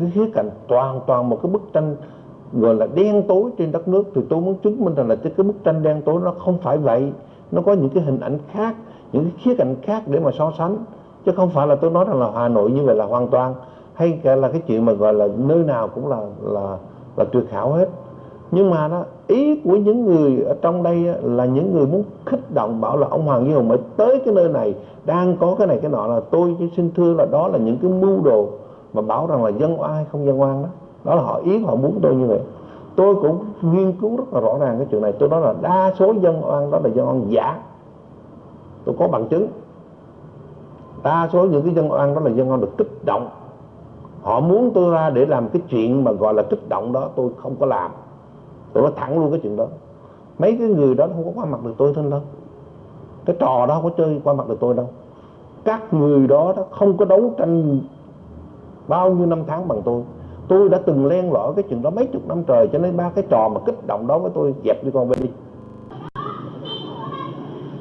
cái khía cạnh toàn toàn một cái bức tranh gọi là đen tối trên đất nước thì tôi muốn chứng minh rằng là cái, bức tranh đen tối nó không phải vậy. Nó có những cái hình ảnh khác những cái khía cạnh khác để mà so sánh. Chứ không phải là tôi nói rằng là Hà Nội như vậy là hoàn toàn hay cả là cái chuyện mà gọi là nơi nào cũng là là là tuyệt hảo hết. Nhưng mà đó ý của những người ở trong đây là những người muốn kích động bảo là ông Hoàng Duy Hùng mới tới cái nơi này đang có cái này cái nọ là tôi xin thưa là đó là những cái mưu đồ mà bảo rằng là dân oan hay không dân oan đó. Đó là họ ý họ muốn tôi như vậy. Tôi cũng nghiên cứu rất là rõ ràng cái chuyện này. Tôi nói là đa số dân oan đó là dân oan giả. Tôi có bằng chứng. Đa số những cái dân oan đó là dân oan được kích động. Họ muốn tôi ra để làm cái chuyện mà gọi là kích động đó tôi không có làm. Tôi nói thẳng luôn cái chuyện đó. Mấy cái người đó không có qua mặt được tôi thôi đâu. Cái trò đó không có chơi qua mặt được tôi đâu. Các người đó, đó không có đấu tranh bao nhiêu năm tháng bằng tôi. Tôi đã từng len lỏi cái chuyện đó mấy chục năm trời, cho nên ba cái trò mà kích động đó với tôi dẹp đi con về đi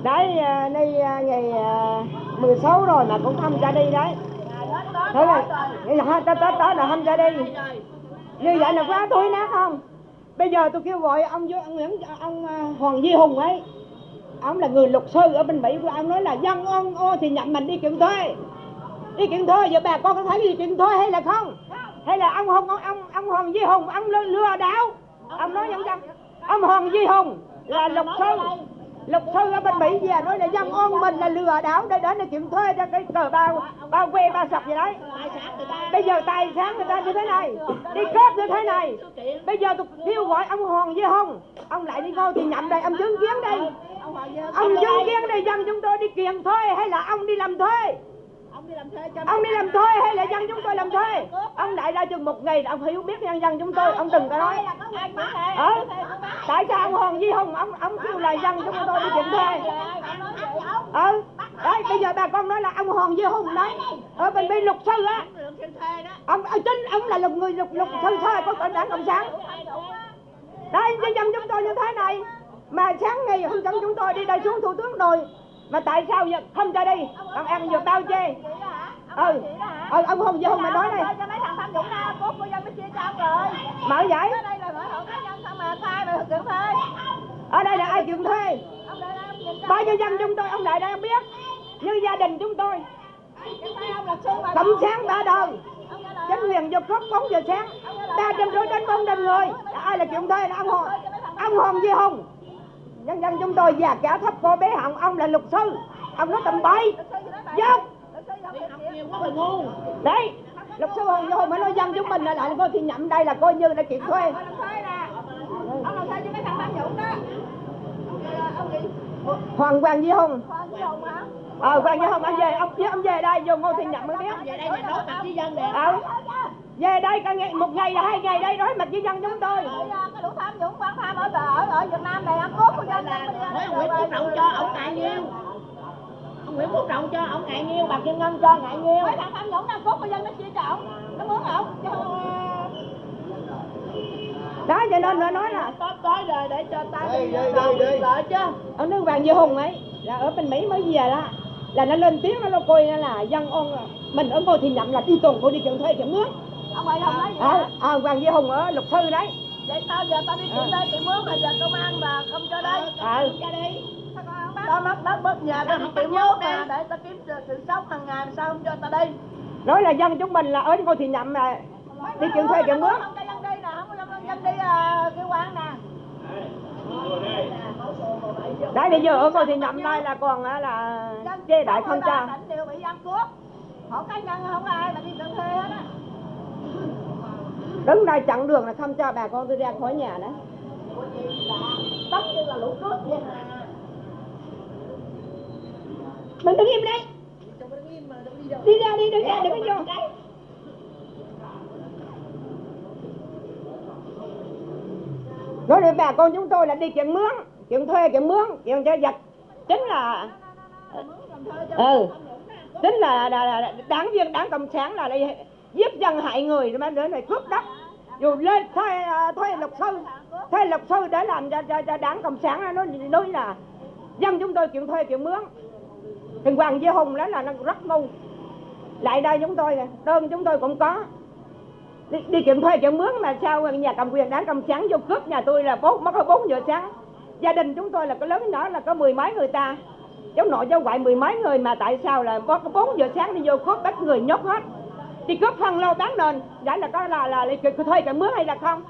đấy à, nay à, ngày à, 16 rồi mà cũng không ra đi đấy. Thế là ngày tới tới tới là không ra đi. Như vậy là quá thối nát không? Bây giờ tôi kêu gọi ông ông Nguyễn ông Hoàng Duy Hùng ấy. Ông là người luật sư ở bên Mỹ của ông nói là dân ông ô thì nhận mình đi kiện thuê đi kiện thuê giờ bà con có thấy đi kiện thuê hay là không? Hay là ông Hùng ông ông, ông Hoàng Duy Hùng ông lừa, đảo? Ông nói nhân dân ông Hoàng Duy Hùng là luật sư luật sư ở bên Mỹ về nói là dân ôn mình là lừa đảo để đến để kiện thuê cho cái cờ bao bao quê ba sọc gì đấy. Bây giờ tài sản người ta như thế này đi cướp như thế này. bây giờ tôi kêu gọi ông Hoàng Duy Hùng. Ông lại đi ngôi thì nhậm đây ông chứng kiến đây. Ông chứng kiến đây dân chúng tôi đi kiện thuê hay là ông đi làm thuê ông đi làm thuê hay là dân chúng tôi làm thuê? Ông đại ra chừng một ngày ông hiểu biết nhân dân chúng tôi, ông đừng có nói. Ờ tại sao ông hoàng duy hùng, ông ông kêu là dân chúng tôi đi chuyện thuê? Ờ đấy, bây giờ bà con nói là ông hoàng duy hùng đấy ở bên bên luật sư á, ông ờ, chính ông là lục người luật luật sư thôi có tội đảng cộng sản. Đây nhân dân chúng tôi như thế này, mà sáng ngày hôm dẫn chúng tôi đi đây xuống thủ tướng rồi, mà tại sao giờ không cho đi còn ăn vừa bao chê? Ừ. Ừ ông hùng vô hùng mày nói đây cho mấy thằng tham nhũng ra cốt của dân mới chia cho ông rồi. Mở giải ở đây là mở hộ cá nhân sao mà sai mà thực hiện thuê. Ở đây là ai kiện thuê? Bao nhiêu dân chúng tôi ông đại đây ông biết. Như gia đình chúng tôi. Mà. Cộng sáng ba đời. Chính quyền giật khóc 4 giờ sáng. Ba trăm rưỡi đến bốn trăm người. Là ai là kiện thuê là ông hùng. Ông hùng với hùng. Nhân dân chúng tôi già cả thấp cô bé hồng ông là luật sư. Ông nói tầm bậy. Dốt đấy luật sư hùng vô mới nói dân chúng mình là lại coi thì nhậm đây là coi như là kiện thuê. Ông làm thuê cho mấy thằng tham nhũng đó. Hoàng quang duy hùng. Ờ quang duy hùng ông về ông ông về đây vô ngô thị nhậm mới biết. Về đây là đối mặt với dân nè. Ờ về đây cả ngày một ngày là hai ngày đây đối mặt với dân chúng tôi. Cái lũ tham nhũng quan tham ở ở ở Việt Nam này ăn cốt của dân Nói ông Nguyễn Phú Trọng cho ông ngại nhiêu Nguyễn Phú Trọng cho ông ngại nhiêu Bà Kim Ngân cho ngại nhiêu mấy thằng tham nhũng ăn cốt của dân nó chia cho ông. Nó muốn ông cho đó cho nên nó nói là Tối tối rồi để cho ta đi đi lợi chứ. Ông nước vàng duy hùng ấy là ở bên mỹ mới về đó. Là nó lên tiếng nó coi nó là dân ôn mình ở ngô thị nhậm là đi tuần cô đi kiện thuê kiện mướn. Ông ơi không nói gì ờ hả à, hoàng duy hùng ở luật sư đấy. Vậy sao giờ tao đi kiện đây kiện mướn mà giờ công an mà không cho đây? Ờ Ra đi tao mất đất mất nhà tao không kiện mướn nè để tao kiếm sự, sống hàng ngày mà sao không cho tao đi. Nói là dân chúng mình là ở ngô thị nhậm là đi kiện thuê kiện mướn. Không cho dân đi nè không có dân, dân đi à, cái quán nè. Đấy bây giờ ở ngô thị nhậm đây là còn á là Dân chê đại không cho tỉnh đều bị ăn cướp. Hộ cá nhân không ai mà đi tự thuê hết á. Đứng đây chặn đường là không cho bà con tôi ra khỏi nhà đấy tất nhiên là lũ cướp vậy mình đứng im đây. Đi ra đi đứng ra đừng có vô nói để bà con chúng tôi là đi kiện mướn kiện thuê kiện mướn kiện cho giật. Chính là ừ tính là, là, là đảng viên đảng cộng sản là đây giết dân hại người mà nữa này cướp đất. Dù lên thuê à, thuê luật sư thuê luật sư để làm cho, cho, cho đảng cộng sản nó nói là dân chúng tôi chuyện thuê chuyện mướn thì hoàng duy hùng đó là nó rất ngu. Lại đây chúng tôi đơn chúng tôi cũng có. Đi, đi kiểm thuê kiểm mướn mà sao nhà cầm quyền đảng cầm sáng vô cướp nhà tôi là bốn mất có bốn giờ sáng. Gia đình chúng tôi là có lớn nhỏ là có mười mấy người ta. Cháu nội cháu ngoại mười mấy người mà tại sao là có có bốn giờ sáng đi vô cướp bắt người nhốt hết. Đi cướp phân lô bán nền đã là có là là, là, thuê cả mướn hay là không?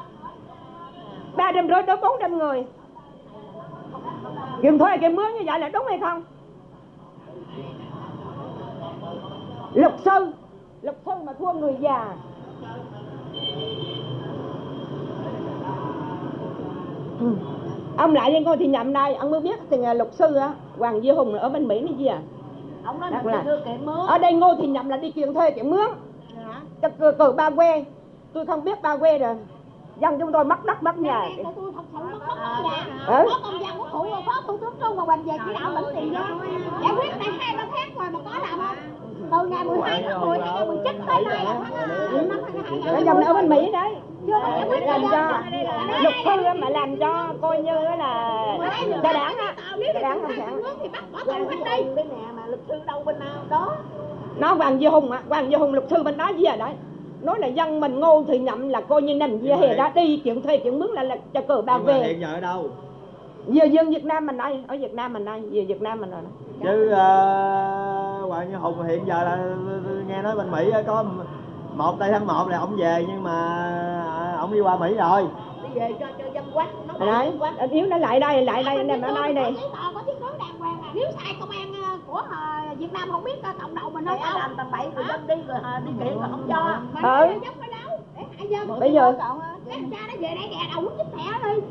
Ba đêm rưỡi tới bốn đêm người. Kiểm thuê kiểm mướn như vậy là đúng hay không? Luật sư luật sư mà thua người già. Ừ. ông lại với ngôi thì nhậm đây ông mới biết thì luật sư á hoàng duy hùng ở bên mỹ này gì à ông nói là ở đây ngô thì nhậm là đi kiện thuê kiện mướn. Cho cờ, cờ ba quê. Tôi không biết ba quê rồi dân chúng tôi mất đất mất nhà. Nhà của tôi thật sự mất mất nhà. Có công dân của thủ phó thủ tướng Trung và Hoành về chỉ đạo tỉnh tiền đó. Giải quyết tại hai ba tháng rồi mà có làm không? Từ ngày 12 tháng 10 năm 2019 tới nay là tháng ờ, năm 2022 nó dòng ở bên mỹ đấy. Làm cho luật sư mà làm cho coi như là cho đảng á. cho đảng ta sản nước thì bắt bỏ tù hết đi. đây nè mà luật sư đâu bên nào đó. Nó hoàng duy hùng á hoàng duy hùng luật sư bên đó gì à đấy nói là dân mình ngô thì nhậm là coi như nằm về hè đã đi chuyện thuê chuyện mướn là, là cho cờ mà về. hiện giờ ở đâu? Về dân Việt Nam mình đây ở Việt Nam mình đây về Việt Nam mình rồi chứ uh, Hoàng Như Hùng hiện giờ là nghe nói bên Mỹ có một tây tháng 1 là ông về nhưng mà à, ông đi qua Mỹ rồi. Đi về cho cho dân quát nó đấy anh yếu nó lại đây lại đây nằm ở đây hoàng à. Nếu sai công an ờ, của ờ, Việt Nam không biết ờ, cộng đồng mình Mày không làm tầm bậy rồi dân đi rồi đi kiện rồi không cho. Mà Ừ. dốc ở đâu. Để hại dân bây giờ Cái cha nó về đây đè đầu quýt chích thẻ đi.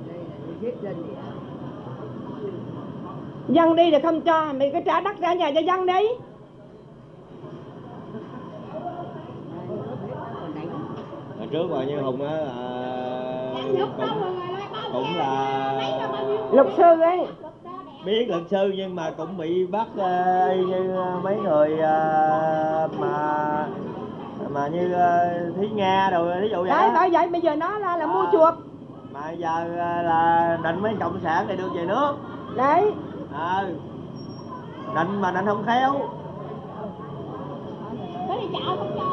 Dân đi thì không cho mày cứ trả đất ra nhà cho dân đi. Hồi trước Hoàng Như Hùng á cũng, bao là bao nhiêu luật sư ấy biết luật sư nhưng mà cũng bị bắt như mấy người ờ, mà mà như ờ, Thúy Nga rồi ví dụ vậy đấy bởi vậy bây giờ nó là, là mua chuộc. Mà giờ là định mấy cộng sản này được về nước. Đấy. Ờ định mà định không khéo. Đi chợ không cho.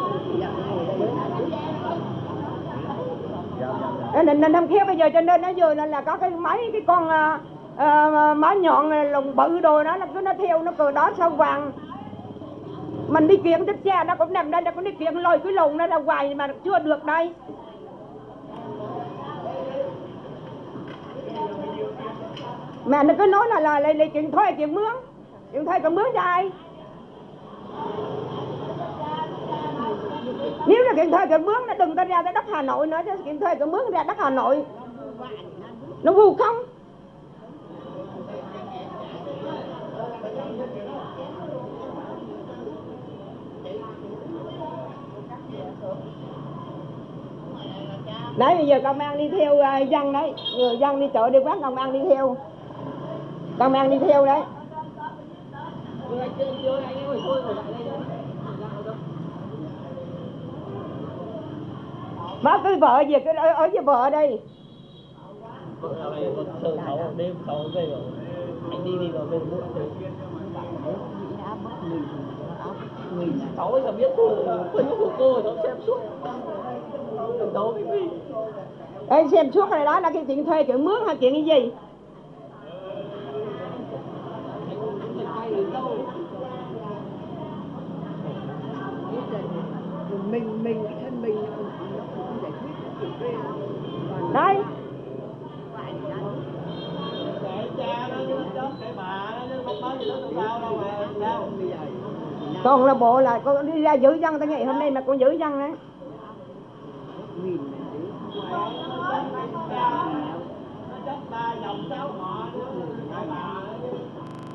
Ờ, nên nên năm kia bây giờ cho nên nó vừa là, là có cái máy cái con à, má nhọn à, lồng bự đồ đó là cứ nó theo nó cờ đó sao vàng mình đi kiện chiếc xe nó cũng nằm đây nó cũng đi kiện lôi cái lồng nó ra hoài mà chưa được đây. Mẹ nó cứ nói là là lấy lấy chuyện thuê chuyện mướn. Chuyện thuê còn mướn cho ai? Nếu là kiện thuê kiện mướn nó đừng có ra tới đất Hà Nội nữa chứ kiện thuê kiện mướn ra đất Hà Nội. Nó vù không? Đấy bây giờ công an đi theo ờ, dân đấy. Người dân đi chợ đi quán công an đi theo. Công an đi theo đấy. Má cái vợ gì cái ở, ở với vợ đây anh đi. Đi vào bên muộn cháu bây giờ biết từ phân của cô cháu xem suốt. Ê, xem suốt này đó là cái chuyện thuê chuyện mướn hay chuyện cái gì? Mình mình thân mình sao còn là bộ là con đi ra giữ dân tới ngày hôm nay mà con giữ dân đấy ta dòng cháu họ nữa